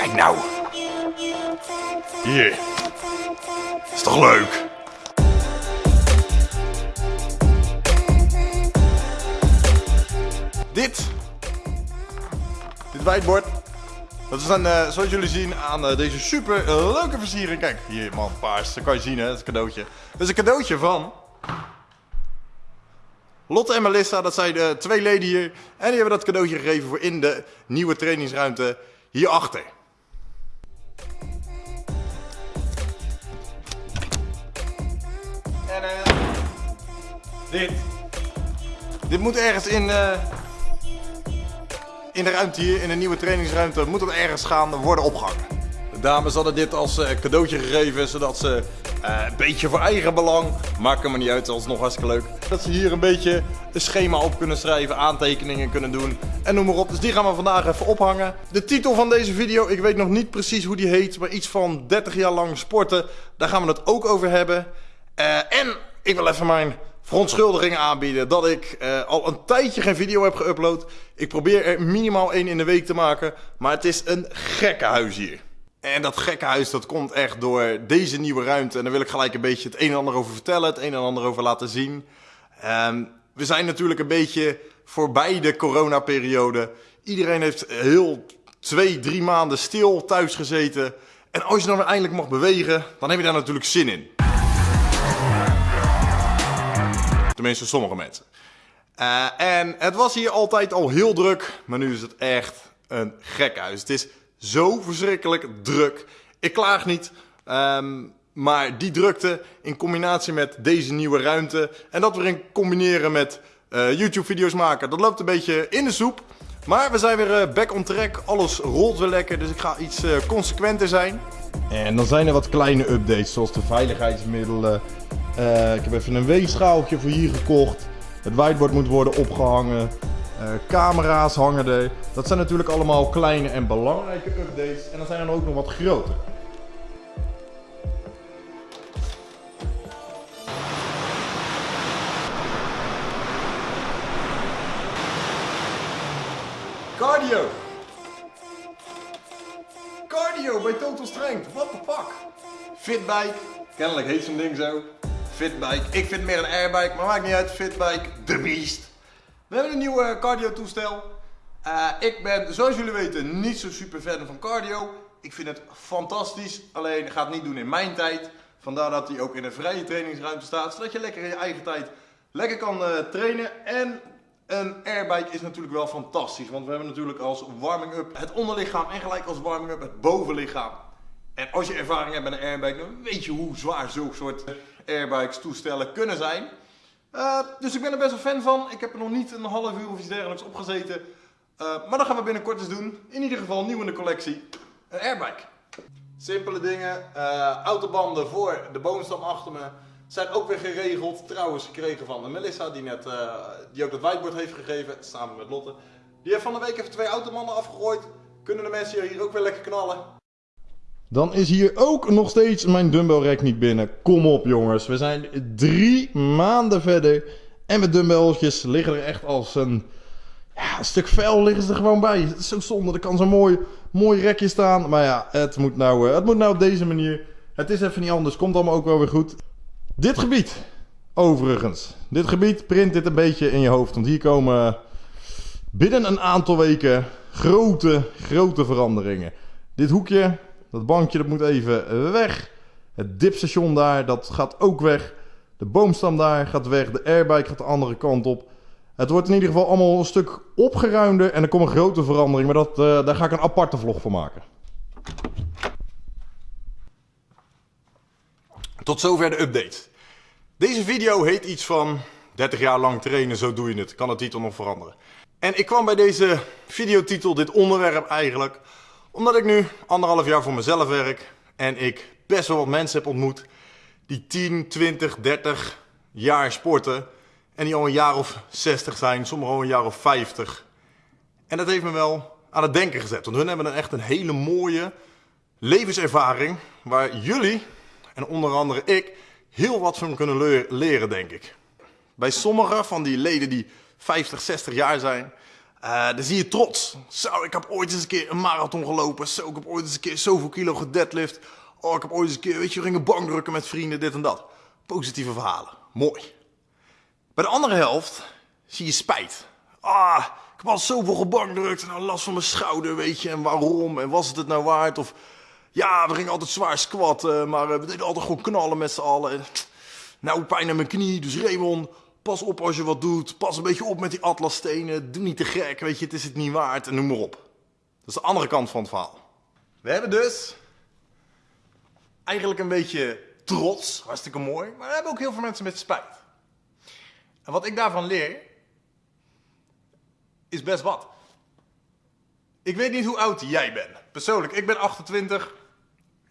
Kijk nou. Hier. Is toch leuk? Dit. Dit whiteboard. Dat is dan, eh, zoals jullie zien, aan eh, deze super leuke versiering. Kijk, hier man, paars. Dat kan je zien hè, het cadeautje. Dat is een cadeautje van... Lotte en Melissa, dat zijn de twee leden hier. En die hebben dat cadeautje gegeven voor in de nieuwe trainingsruimte hierachter. Dit. Dit moet ergens in... eh in de ruimte hier, in de nieuwe trainingsruimte, moet het ergens gaan worden opgehangen. De dames hadden dit als eh, cadeautje gegeven, zodat ze eh, een beetje voor eigen belang, maakt er maar niet uit, dat is nog hartstikke leuk. Dat ze hier een beetje een schema op kunnen schrijven, aantekeningen kunnen doen en noem maar op. Dus die gaan we vandaag even ophangen. De titel van deze video, ik weet nog niet precies hoe die heet, maar iets van 30 jaar lang sporten, daar gaan we het ook over hebben. En ik wil even mijn verontschuldigingen aanbieden dat ik eh, al een tijdje geen video heb geüpload. Ik probeer er minimaal één in de week te maken, maar het is een gekke huis hier. En dat gekke huis dat komt echt door deze nieuwe ruimte. En daar wil ik gelijk een beetje het een en ander over vertellen, het een en ander over laten zien. Ehm, we zijn natuurlijk een beetje voorbij de coronaperiode. Iedereen heeft heel twee, drie maanden stil thuis gezeten. En als je dan eindelijk mag bewegen, dan heb je daar natuurlijk zin in. Tenminste, sommige mensen. Uh, en het was hier altijd al heel druk, maar nu is het echt een gek huis. Het is zo verschrikkelijk druk. Ik klaag niet, um, maar die drukte in combinatie met deze nieuwe ruimte en dat we in combineren met uh, YouTube-video's maken, dat loopt een beetje in de soep. Maar we zijn weer uh, back on track, alles rolt weer lekker, dus ik ga iets consequenter zijn. En dan zijn er wat kleine updates, zoals de veiligheidsmiddelen. Uh, ik heb even een weegschaaltje voor hier gekocht. Het whiteboard moet worden opgehangen. Uh, camera's hangen er. Dat zijn natuurlijk allemaal kleine en belangrijke updates. En dan zijn er ook nog wat grotere. Cardio! Bij Total Strength, what the fuck? Fitbike, kennelijk heet zo'n ding zo. Fitbike, ik vind meer een airbike, maar maakt niet uit. Fitbike, de beest. We hebben een nieuwe cardio toestel. Uh, ik ben, zoals jullie weten, niet zo super fan van cardio. Ik vind het fantastisch, alleen gaat het niet doen in mijn tijd. Vandaar dat hij ook in een vrije trainingsruimte staat, zodat je lekker in je eigen tijd lekker kan uh, trainen. En een airbike is natuurlijk wel fantastisch, want we hebben natuurlijk als warming-up het onderlichaam en gelijk als warming-up het bovenlichaam. En als je ervaring hebt met een airbike, dan weet je hoe zwaar zulke soort airbikes toestellen kunnen zijn. Uh, dus ik ben er best wel fan van. Ik heb er nog niet een half uur of iets dergelijks opgezeten. Uh, maar dat gaan we binnenkort eens doen. In ieder geval nieuw in de collectie. Een airbike. Simpele dingen. Uh, autobanden voor de boomstam achter me. Zijn ook weer geregeld. Trouwens gekregen van Melissa die net die ook dat whiteboard heeft gegeven. Samen met Lotte. Die heeft van de week even twee autobanden afgegooid. Kunnen de mensen hier ook weer lekker knallen. Dan is hier ook nog steeds mijn dumbbell rack niet binnen. Kom op jongens, we zijn drie maanden verder. En mijn dumbbelltjes liggen er echt als een, ja, een stuk vuil liggen ze er gewoon bij. Het is zo zonde, er kan zo'n mooi, mooi rekje staan. Maar ja, het moet, nou, eh, het moet nou op deze manier. Het is even niet anders, komt allemaal ook wel weer goed. Dit gebied, overigens. Dit gebied print dit een beetje in je hoofd. Want hier komen binnen een aantal weken grote, grote veranderingen. Dit hoekje, dat bankje dat moet even weg. Het dipstation daar, dat gaat ook weg. De boomstam daar gaat weg. De airbike gaat de andere kant op. Het wordt in ieder geval allemaal een stuk opgeruimder. En er komt een grote verandering. Maar dat, uh, daar ga ik een aparte vlog van maken. Tot zover de update. Deze video heet iets van 30 jaar lang trainen, zo doe je het. Kan de titel nog veranderen. En ik kwam bij deze videotitel, dit onderwerp eigenlijk, omdat ik nu anderhalf jaar voor mezelf werk en ik best wel wat mensen heb ontmoet die 10, 20, 30 jaar sporten en die al een jaar of 60 zijn, sommigen al een jaar of 50. En dat heeft me wel aan het denken gezet, want hun hebben dan echt een hele mooie levenservaring waar jullie en onder andere ik heel wat van kunnen leren, denk ik. Bij sommige van die leden die 50, 60 jaar zijn, Uh, dan zie je trots. Zo, ik heb ooit eens een keer een marathon gelopen. Zo, ik heb ooit eens een keer zoveel kilo gedeadlift. Oh, ik heb ooit eens een keer, weet je, gingen bankdrukken met vrienden, dit en dat. Positieve verhalen. Mooi. Bij de andere helft zie je spijt. Ah, ik heb al zoveel gebankdrukt en nou last van mijn schouder, weet je. En waarom? En was het het nou waard? Of ja, we gingen altijd zwaar squatten, maar eh, we deden altijd gewoon knallen met z'n allen. Nou, pijn aan mijn knie, dus Raymond, pas op als je wat doet. Pas een beetje op met die atlasstenen. Doe niet te gek, weet je, het is het niet waard en noem maar op. Dat is de andere kant van het verhaal. We hebben dus eigenlijk een beetje trots, hartstikke mooi. Maar we hebben ook heel veel mensen met spijt. En wat ik daarvan leer, is best wat. Ik weet niet hoe oud jij bent. Persoonlijk, ik ben 28.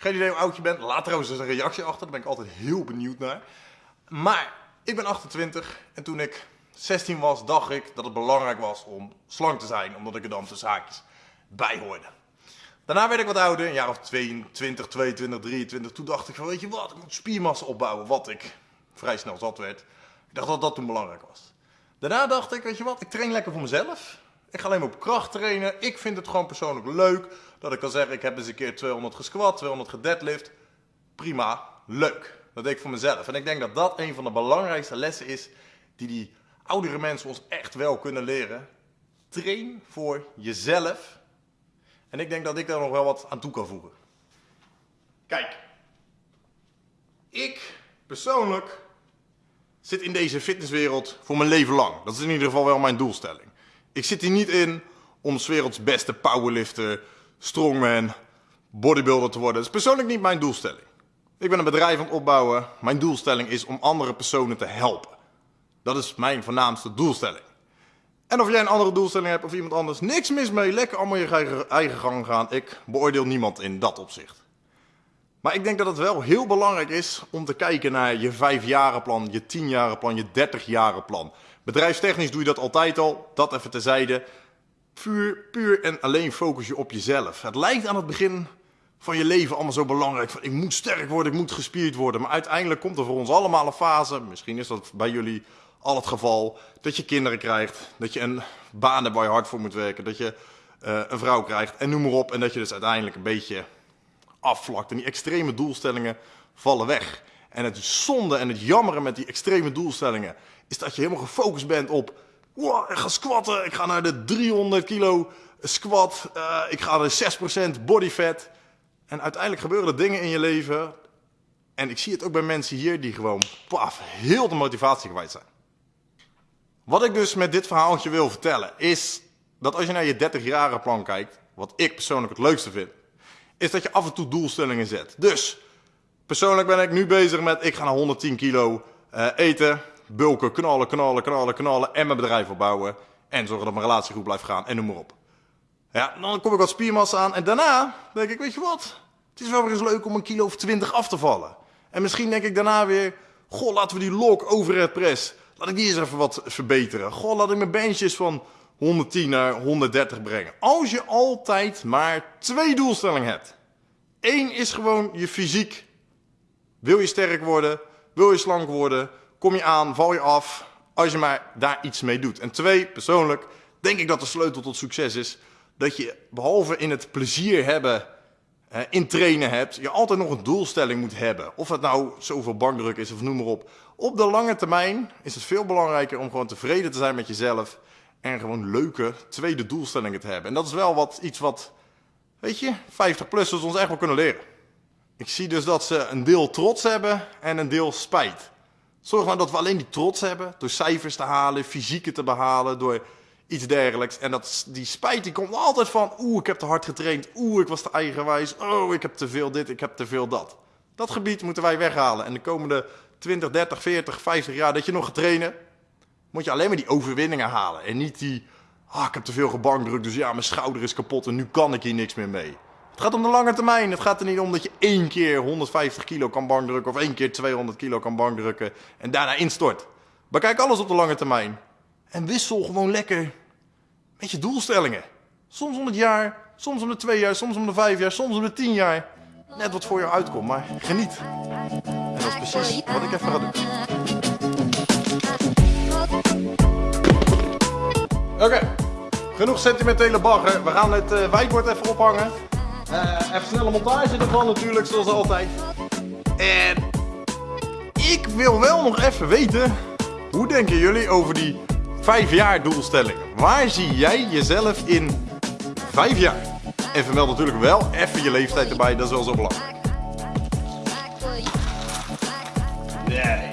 Geen idee hoe oud je bent. Laat trouwens eens een reactie achter. Daar ben ik altijd heel benieuwd naar. Maar ik ben 28 en toen ik 16 was, dacht ik dat het belangrijk was om slank te zijn. Omdat ik er dan tussen haakjes bij hoorde. Daarna werd ik wat ouder, een jaar of 22, 22, 23. Toen dacht ik van, weet je wat, ik moet spiermassa opbouwen. Wat ik vrij snel zat werd. Ik dacht dat dat toen belangrijk was. Daarna dacht ik, weet je wat, ik train lekker voor mezelf. Ik ga alleen maar op kracht trainen. Ik vind het gewoon persoonlijk leuk dat ik kan zeggen, ik heb eens een keer 200 gesquat, 200 gedeadlift. Prima, leuk. Dat deed ik voor mezelf. En ik denk dat dat een van de belangrijkste lessen is die die oudere mensen ons echt wel kunnen leren. Train voor jezelf. En ik denk dat ik daar nog wel wat aan toe kan voegen. Kijk, ik persoonlijk zit in deze fitnesswereld voor mijn leven lang. Dat is in ieder geval wel mijn doelstelling. Ik zit hier niet in om 's werelds beste powerlifter, strongman, bodybuilder te worden. Dat is persoonlijk niet mijn doelstelling. Ik ben een bedrijf aan het opbouwen. Mijn doelstelling is om andere personen te helpen. Dat is mijn voornaamste doelstelling. En of jij een andere doelstelling hebt of iemand anders, niks mis mee. Lekker allemaal je eigen gang gaan. Ik beoordeel niemand in dat opzicht. Maar ik denk dat het wel heel belangrijk is om te kijken naar je vijfjarenplan, je tienjarenplan, je dertigjarenplan. Bedrijfstechnisch doe je dat altijd al, dat even terzijde. Puur, puur en alleen focus je op jezelf. Het lijkt aan het begin van je leven allemaal zo belangrijk. Van, ik moet sterk worden, ik moet gespierd worden. Maar uiteindelijk komt er voor ons allemaal een fase, misschien is dat bij jullie al het geval, dat je kinderen krijgt. Dat je een baan hebt waar je hard voor moet werken. Dat je uh, een vrouw krijgt en noem maar op. En dat je dus uiteindelijk een beetje afvlakt. En die extreme doelstellingen vallen weg. En het zonde en het jammeren met die extreme doelstellingen is dat je helemaal gefocust bent op. Wow, ik ga squatten, ik ga naar de 300 kilo squat, uh, ik ga naar 6% body fat. En uiteindelijk gebeuren er dingen in je leven. En ik zie het ook bij mensen hier die gewoon paf, heel de motivatie kwijt zijn. Wat ik dus met dit verhaaltje wil vertellen is dat als je naar je 30-jarige plan kijkt, wat ik persoonlijk het leukste vind, is dat je af en toe doelstellingen zet. Dus, persoonlijk ben ik nu bezig met, ik ga naar 110 kilo uh, eten, bulken, knallen, knallen, knallen, knallen en mijn bedrijf opbouwen. En zorgen dat mijn relatie goed blijft gaan en noem maar op. Ja, dan kom ik wat spiermassa aan en daarna denk ik, weet je wat? Het is wel weer eens leuk om een kilo of 20 af te vallen. En misschien denk ik daarna weer, goh, laten we die lok overhead press, laat ik die eens even wat verbeteren. Goh, laat ik mijn benches van 110 naar 130 brengen. Als je altijd maar twee doelstellingen hebt. Eén is gewoon je fysiek. Wil je sterk worden? Wil je slank worden? Kom je aan? Val je af? Als je maar daar iets mee doet. En twee, persoonlijk, denk ik dat de sleutel tot succes is dat je behalve in het plezier hebben in trainen hebt, je altijd nog een doelstelling moet hebben. Of het nou zoveel bankdruk is of noem maar op. Op de lange termijn is het veel belangrijker om gewoon tevreden te zijn met jezelf en gewoon leuke tweede doelstellingen te hebben. En dat is wel wat, iets wat, weet je, 50-plussers ons echt wel kunnen leren. Ik zie dus dat ze een deel trots hebben en een deel spijt. Zorg nou dat we alleen die trots hebben door cijfers te halen, fysieke te behalen, door iets dergelijks. En dat, die spijt die komt altijd van, oeh, ik heb te hard getraind, oeh, ik was te eigenwijs, oh, ik heb te veel dit, ik heb te veel dat. Dat gebied moeten wij weghalen. En de komende 20, 30, 40, 50 jaar dat je nog gaat trainen, moet je alleen maar die overwinningen halen. En niet die, ah, ik heb te veel gebankdrukt, dus ja, mijn schouder is kapot en nu kan ik hier niks meer mee. Het gaat om de lange termijn. Het gaat er niet om dat je één keer 150 kilo kan bankdrukken of één keer 200 kilo kan bankdrukken en daarna instort. Bekijk alles op de lange termijn. En wissel gewoon lekker met je doelstellingen. Soms om het jaar, soms om de twee jaar, soms om de vijf jaar, soms om de tien jaar. Net wat voor jou uitkomt, maar geniet. En dat is precies wat ik even ga doen. Oké, genoeg sentimentele bagger. We gaan het uh, wijkbord even ophangen. Uh, even snelle montage ervan natuurlijk, zoals altijd. En ik wil wel nog even weten, hoe denken jullie over die 5 jaar doelstellingen? Waar zie jij jezelf in 5 jaar? En vermeld natuurlijk wel even je leeftijd erbij, dat is wel zo belangrijk. Nee.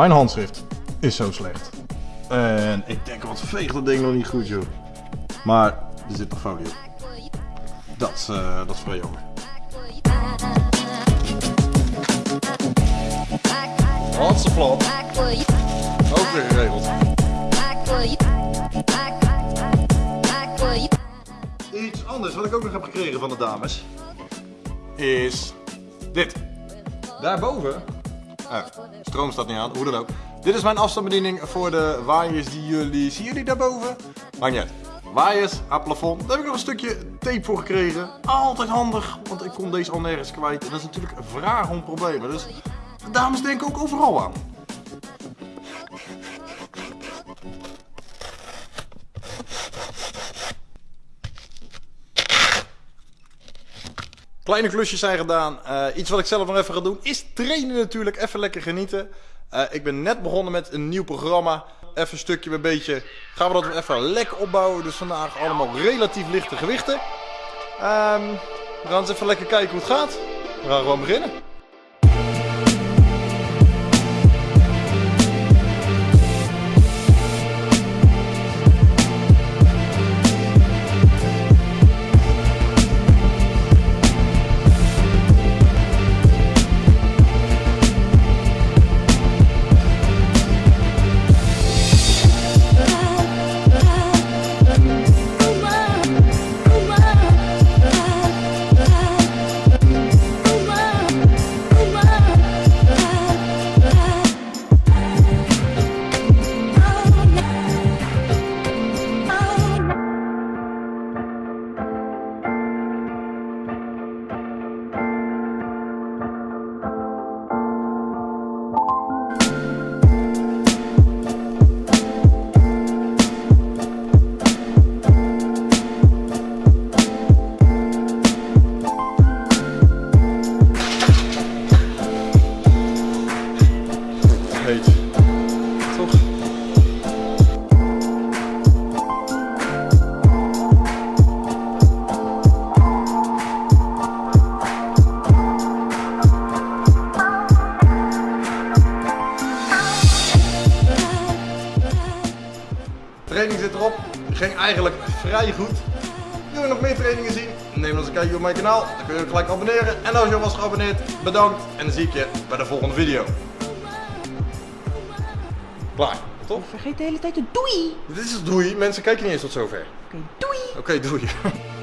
Mijn handschrift is zo slecht. En ik denk, wat veegt dat ding nog niet goed, joh. Maar er zit nog folie op. Dat, is, uh, dat is vrij jammer. Hartstikke plat. Ook weer geregeld. Iets anders wat ik ook nog heb gekregen van de dames is dit. Daarboven Ah, stroom staat niet aan, hoe dan ook. Dit is mijn afstandsbediening voor de waaiers die jullie... Zien jullie daarboven? Niet uit. Waaiers aan plafond. Daar heb ik nog een stukje tape voor gekregen. Altijd handig, want ik kom deze al nergens kwijt. En dat is natuurlijk een vraag om problemen. Dus dames denken ook overal aan. Kleine klusjes zijn gedaan. Uh, iets wat ik zelf nog even ga doen is trainen natuurlijk. Even lekker genieten. Uh, ik ben net begonnen met een nieuw programma. Even een stukje bij beetje gaan we dat even lekker opbouwen. Dus vandaag allemaal relatief lichte gewichten. Um, we gaan eens even lekker kijken hoe het gaat. We gaan gewoon beginnen. Eigenlijk vrij goed. Wil je nog meer trainingen zien? Neem dan eens een kijkje op mijn kanaal. Dan kun je gelijk abonneren. En als je al was geabonneerd, bedankt. En dan zie ik je bij de volgende video. Klaar, toch? Vergeet de hele tijd een doei. Dit is het doei. Mensen kijken niet eens tot zover. Oké, doei. Oké, doei.